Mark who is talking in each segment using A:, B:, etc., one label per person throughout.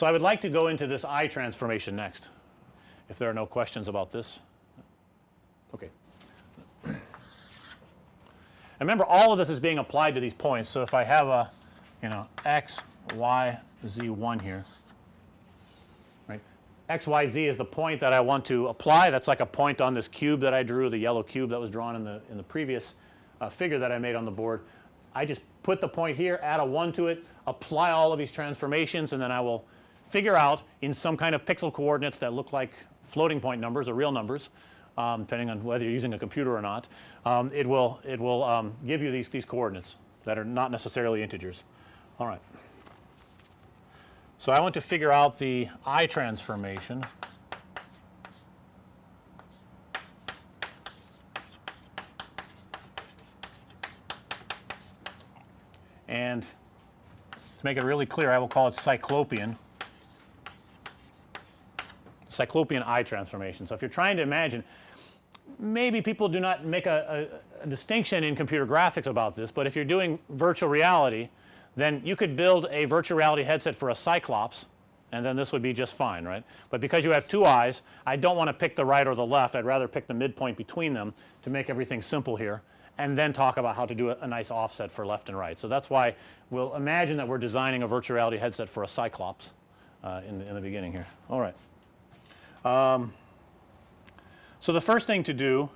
A: So, I would like to go into this eye transformation next if there are no questions about this. Okay. And remember all of this is being applied to these points. So, if I have a you know x, y, z 1 here right x, y, z is the point that I want to apply that's like a point on this cube that I drew the yellow cube that was drawn in the in the previous uh, figure that I made on the board. I just put the point here add a 1 to it apply all of these transformations and then I will figure out in some kind of pixel coordinates that look like floating point numbers or real numbers um, depending on whether you're using a computer or not. Um, it will it will um, give you these these coordinates that are not necessarily integers. All right. So, I want to figure out the eye transformation and to make it really clear I will call it cyclopean cyclopean eye transformation. So, if you're trying to imagine maybe people do not make a, a, a, distinction in computer graphics about this, but if you're doing virtual reality then you could build a virtual reality headset for a cyclops and then this would be just fine right. But because you have two eyes I don't want to pick the right or the left I'd rather pick the midpoint between them to make everything simple here and then talk about how to do a, a nice offset for left and right. So, that's why we'll imagine that we're designing a virtual reality headset for a cyclops uh, in, the, in the beginning here. All right. Um, so, the first thing to do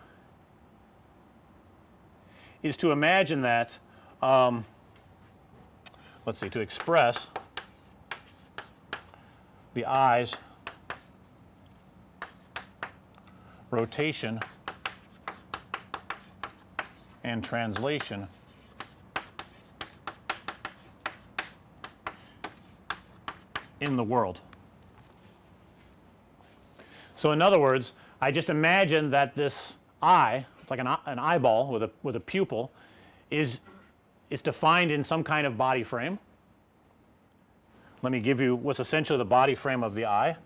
A: is to imagine that um, let's see to express the eyes rotation and translation in the world. So, in other words I just imagine that this eye it's like an, an eyeball with a with a pupil is is defined in some kind of body frame. Let me give you what's essentially the body frame of the eye.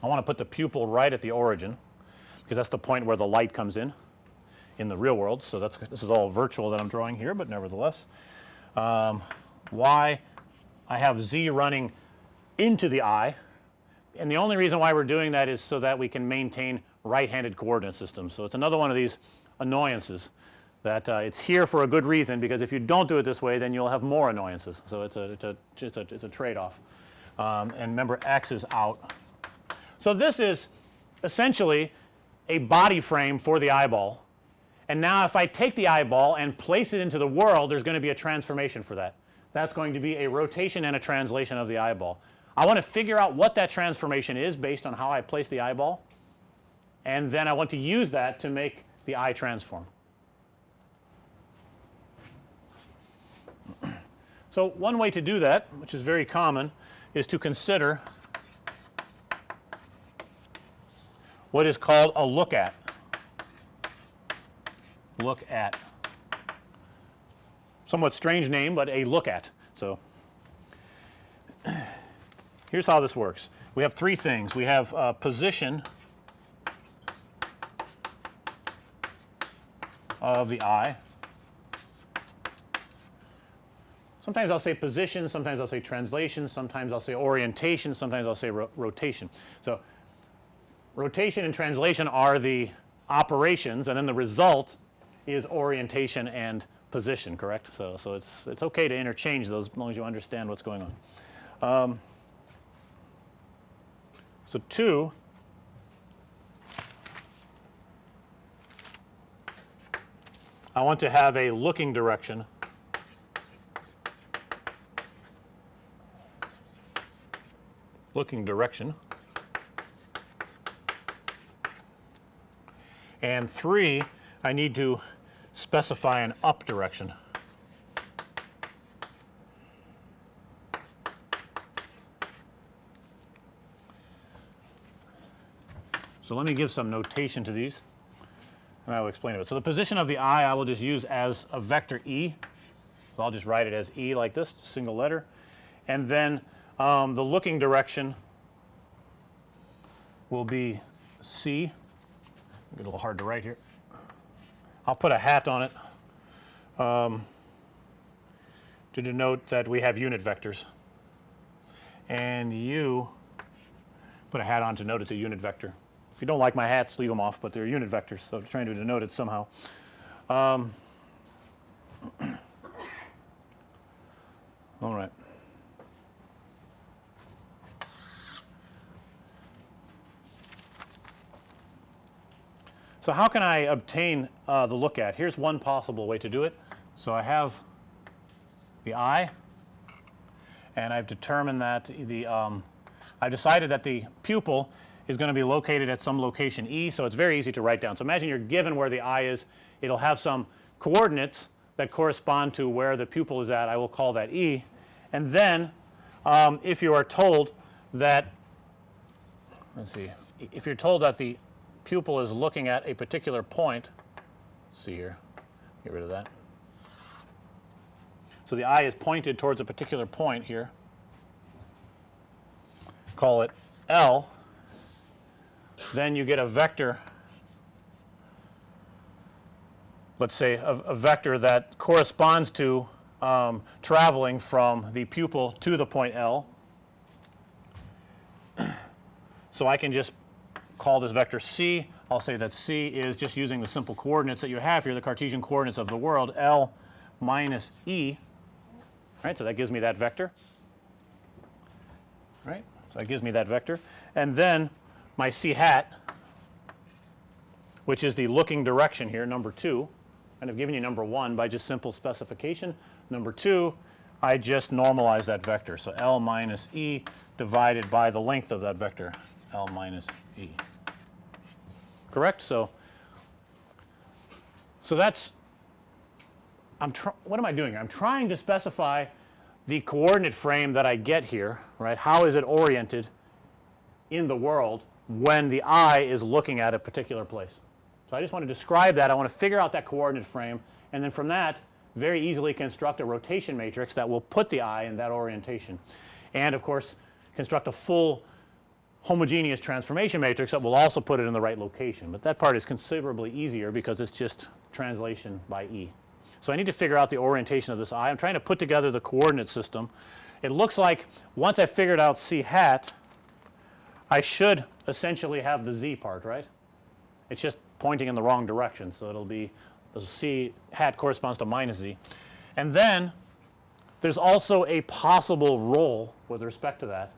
A: I want to put the pupil right at the origin because that's the point where the light comes in in the real world. So, that's this is all virtual that I'm drawing here, but nevertheless. Um, I have z running into the eye and the only reason why we're doing that is so that we can maintain right handed coordinate systems. So, it's another one of these annoyances that uh, it's here for a good reason because if you don't do it this way then you'll have more annoyances. So, it's a it's a it's a, it's a trade off um, and remember x is out so, this is essentially a body frame for the eyeball and now if I take the eyeball and place it into the world there's going to be a transformation for that. That's going to be a rotation and a translation of the eyeball. I want to figure out what that transformation is based on how I place the eyeball and then I want to use that to make the eye transform. So, one way to do that which is very common is to consider what is called a look at. Look at. Somewhat strange name, but a look at. So, here's how this works. We have three things. We have uh, position of the eye. Sometimes I'll say position, sometimes I'll say translation, sometimes I'll say orientation, sometimes I'll say ro rotation. So, rotation and translation are the operations and then the result is orientation and position correct. So, so it's it's okay to interchange those as long as you understand what's going on. Um, so, 2 I want to have a looking direction looking direction and 3 I need to specify an up direction. So, let me give some notation to these and I will explain it. So, the position of the eye I will just use as a vector E. So, I'll just write it as E like this single letter and then um, the looking direction will be C Get a little hard to write here. I'll put a hat on it um, to denote that we have unit vectors. And u put a hat on to note it's a unit vector. If you don't like my hats, leave them off, but they're unit vectors. So I'm trying to denote it somehow. Um, all right. So how can I obtain uh, the look at? Here's one possible way to do it. So I have the eye and I've determined that the um, I've decided that the pupil is going to be located at some location E. So it's very easy to write down. So imagine you're given where the eye is. It'll have some coordinates that correspond to where the pupil is at. I will call that E. And then um, if you are told that let's see if you're told that the pupil is looking at a particular point let's see here get rid of that. So the eye is pointed towards a particular point here call it L then you get a vector let's say a, a vector that corresponds to um, traveling from the pupil to the point L. so I can just call this vector c. I'll say that c is just using the simple coordinates that you have here the Cartesian coordinates of the world L minus E right. So that gives me that vector right. So that gives me that vector and then my c hat which is the looking direction here number 2 and I've given you number 1 by just simple specification. Number 2 I just normalize that vector. So, L minus E divided by the length of that vector L minus E correct. So, so that's I'm trying. what am I doing? I'm trying to specify the coordinate frame that I get here right. How is it oriented in the world when the eye is looking at a particular place. So, I just want to describe that I want to figure out that coordinate frame and then from that very easily construct a rotation matrix that will put the eye in that orientation and of course construct a full homogeneous transformation matrix that will also put it in the right location, but that part is considerably easier because it's just translation by E. So, I need to figure out the orientation of this eye. I'm trying to put together the coordinate system. It looks like once I figured out C hat I should essentially have the z part right. It's just pointing in the wrong direction. So, it will be the c hat corresponds to minus z and then there's also a possible roll with respect to that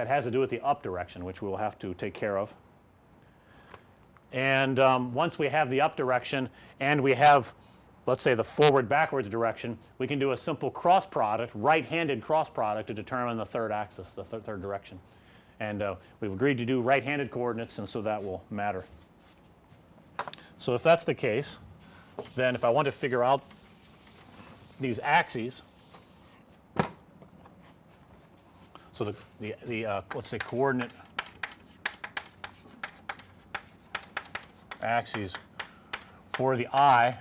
A: that has to do with the up direction which we will have to take care of. And um, once we have the up direction and we have let's say the forward backwards direction we can do a simple cross product right handed cross product to determine the third axis the th third direction and uh, we've agreed to do right handed coordinates and so that will matter. So, if that's the case then if I want to figure out these axes so the the, the uh, let's say coordinate axes for the eye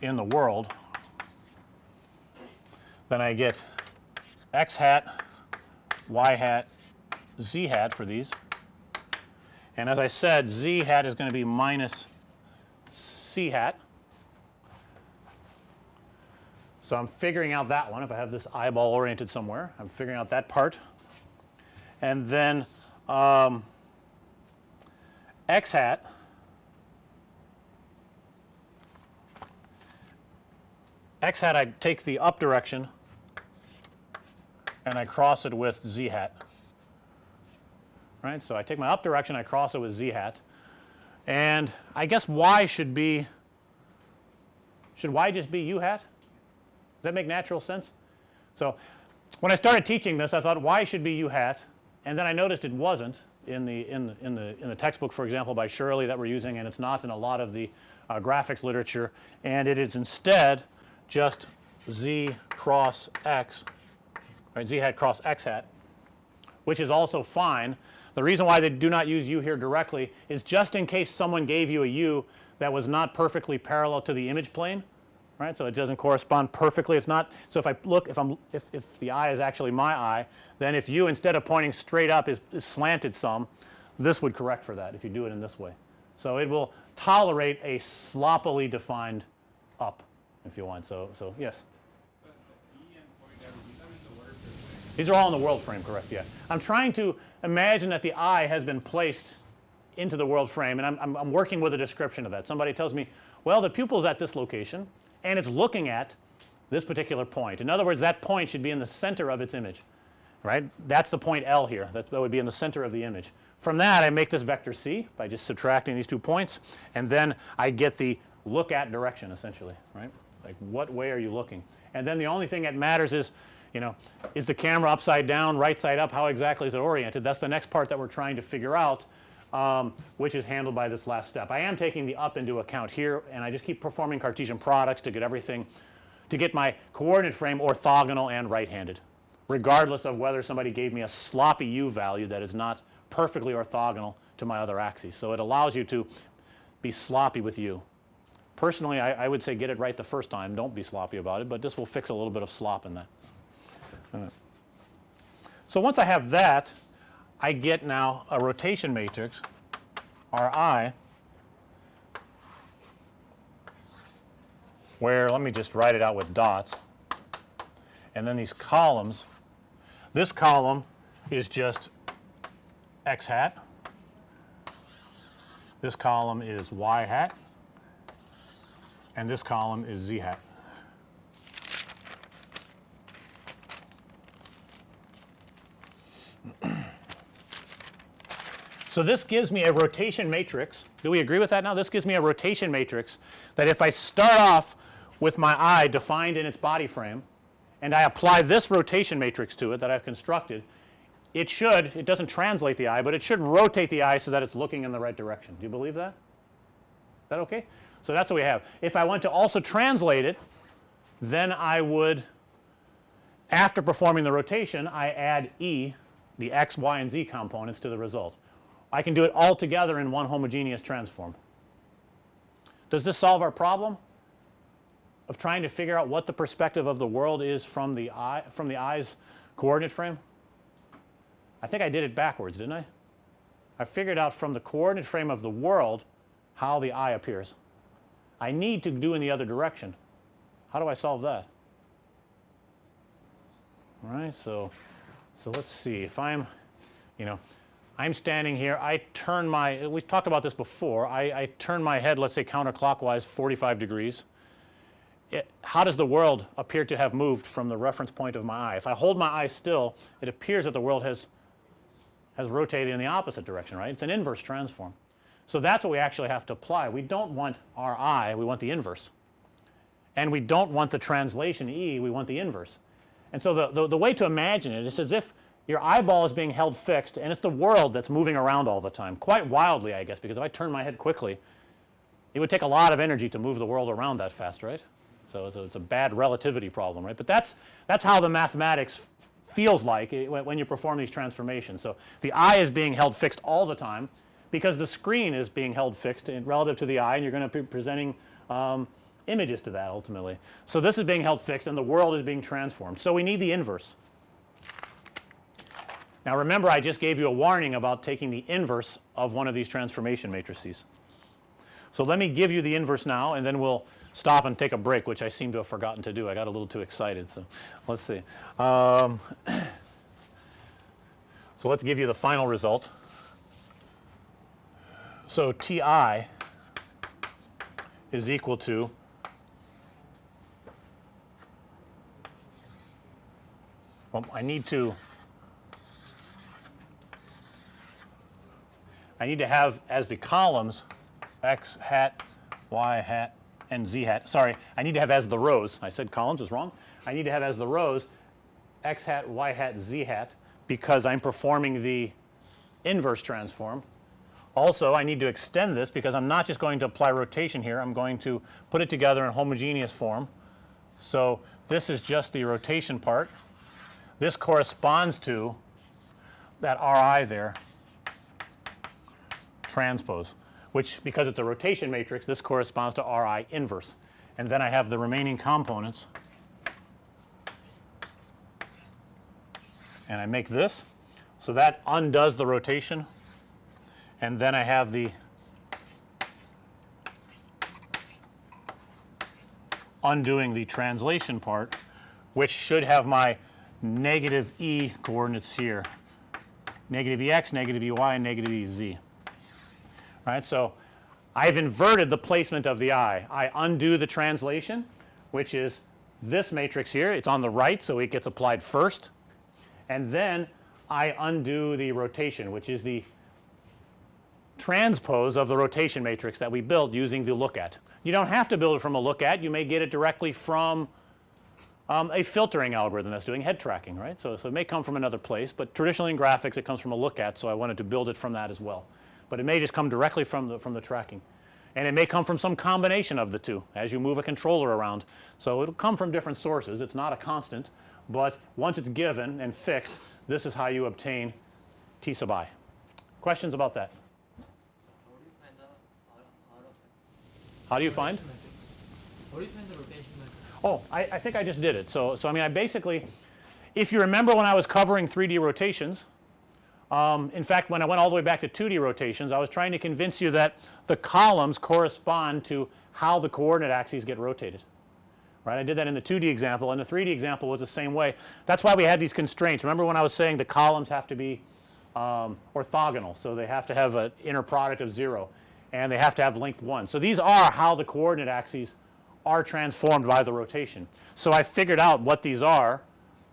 A: in the world then I get x hat y hat z hat for these. And as I said z hat is going to be minus c hat. So, I'm figuring out that one if I have this eyeball oriented somewhere I'm figuring out that part. And then um, x hat. X hat I take the up direction and I cross it with z hat. Right. So, I take my up direction I cross it with z hat. And I guess y should be should y just be u hat that make natural sense. So, when I started teaching this I thought y should be u hat? And then I noticed it wasn't in the in the in the in the textbook for example by Shirley that we're using and it's not in a lot of the uh, graphics literature. And it is instead just z cross x right z hat cross x hat which is also fine. The reason why they do not use u here directly is just in case someone gave you a u that was not perfectly parallel to the image plane right. So, it doesn't correspond perfectly it's not. So, if I look if I'm if, if the eye is actually my eye then if you instead of pointing straight up is, is slanted some this would correct for that if you do it in this way So, it will tolerate a sloppily defined up if you want. So, so yes. These are all in the world frame correct yeah. I'm trying to imagine that the eye has been placed into the world frame and I'm, I'm, I'm working with a description of that. Somebody tells me well the pupil is at this location and it's looking at this particular point. In other words that point should be in the center of its image right. That's the point L here that, that would be in the center of the image. From that I make this vector C by just subtracting these two points and then I get the look at direction essentially right like what way are you looking and then the only thing that matters is you know is the camera upside down right side up how exactly is it oriented that's the next part that we're trying to figure out um, which is handled by this last step. I am taking the up into account here and I just keep performing Cartesian products to get everything to get my coordinate frame orthogonal and right handed regardless of whether somebody gave me a sloppy u value that is not perfectly orthogonal to my other axes. So, it allows you to be sloppy with u. Personally I, I would say get it right the first time don't be sloppy about it, but this will fix a little bit of slop in that. So, once I have that I get now a rotation matrix Ri where let me just write it out with dots and then these columns this column is just x hat this column is y hat and this column is z hat. So, this gives me a rotation matrix. Do we agree with that now? This gives me a rotation matrix that if I start off with my eye defined in its body frame and I apply this rotation matrix to it that I've constructed, it should it doesn't translate the eye, but it should rotate the eye so that it's looking in the right direction. Do you believe that? Is that okay? So, that's what we have. If I want to also translate it, then I would after performing the rotation I add E the x, y, and z components to the result. I can do it all together in one homogeneous transform. Does this solve our problem of trying to figure out what the perspective of the world is from the eye from the eye's coordinate frame? I think I did it backwards didn't I? I figured out from the coordinate frame of the world how the eye appears. I need to do in the other direction. How do I solve that? All right. So, so let's see if I'm you know I'm standing here I turn my we've talked about this before I, I turn my head let's say counterclockwise 45 degrees. It, how does the world appear to have moved from the reference point of my eye? If I hold my eye still it appears that the world has has rotated in the opposite direction right. It's an inverse transform. So, that's what we actually have to apply. We don't want our eye we want the inverse and we don't want the translation E we want the inverse. And so, the, the, the way to imagine it is as if your eyeball is being held fixed and it's the world that's moving around all the time quite wildly I guess because if I turn my head quickly it would take a lot of energy to move the world around that fast right. So, it's a, it's a bad relativity problem right, but that's that's how the mathematics feels like it, when, when you perform these transformations. So, the eye is being held fixed all the time because the screen is being held fixed in relative to the eye and you're going to be presenting um, images to that ultimately. So, this is being held fixed and the world is being transformed. So, we need the inverse. Now remember I just gave you a warning about taking the inverse of one of these transformation matrices. So let me give you the inverse now and then we'll stop and take a break which I seem to have forgotten to do. I got a little too excited. So let's see. Um, so let's give you the final result. So T i is equal to well I need to I need to have as the columns x hat, y hat, and z hat. Sorry, I need to have as the rows. I said columns is wrong. I need to have as the rows x hat, y hat, z hat because I'm performing the inverse transform. Also, I need to extend this because I'm not just going to apply rotation here. I'm going to put it together in homogeneous form. So, this is just the rotation part. This corresponds to that R i there transpose, which because it's a rotation matrix this corresponds to R i inverse and then I have the remaining components and I make this. So, that undoes the rotation and then I have the undoing the translation part which should have my negative E coordinates here negative E x, negative E y and negative E z. Right. So, I've inverted the placement of the eye. I undo the translation which is this matrix here it's on the right. So, it gets applied first and then I undo the rotation which is the transpose of the rotation matrix that we built using the look at. You don't have to build it from a look at you may get it directly from um, a filtering algorithm that's doing head tracking right. So, so it may come from another place, but traditionally in graphics it comes from a look at. So, I wanted to build it from that as well, but it may just come directly from the from the tracking and it may come from some combination of the two as you move a controller around. So, it will come from different sources it's not a constant, but once it's given and fixed this is how you obtain T sub i. Questions about that?
B: How do you find the out, out of it?
A: How do you find?
B: How do you find the rotation matrix?
A: Oh, I, I think I just did it. So, so I mean I basically if you remember when I was covering 3D rotations um, in fact when I went all the way back to 2D rotations I was trying to convince you that the columns correspond to how the coordinate axes get rotated right. I did that in the 2D example and the 3D example was the same way. That's why we had these constraints. Remember when I was saying the columns have to be um, orthogonal. So, they have to have an inner product of 0 and they have to have length 1. So, these are how the coordinate axes are transformed by the rotation. So, I figured out what these are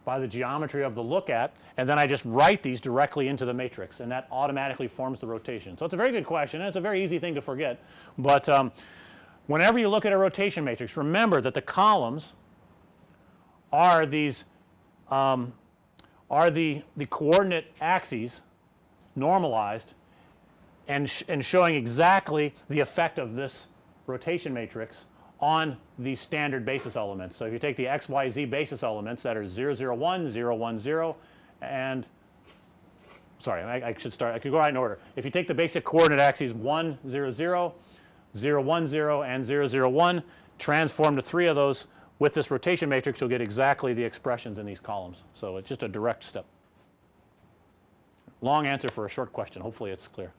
A: by the geometry of the look at and then I just write these directly into the matrix and that automatically forms the rotation. So, it's a very good question and it's a very easy thing to forget, but um, whenever you look at a rotation matrix remember that the columns are these um, are the the coordinate axes normalized and, sh and showing exactly the effect of this rotation matrix on the standard basis elements. So, if you take the x, y, z basis elements that are 0, 0, 1, 0, 1, 0 and sorry I, I should start I could go right in order. If you take the basic coordinate axes 1, 0, 0, 0, 1, 0 and 0, 0, 1 transform to 3 of those with this rotation matrix you'll get exactly the expressions in these columns. So, it's just a direct step. Long answer for a short question hopefully it's clear.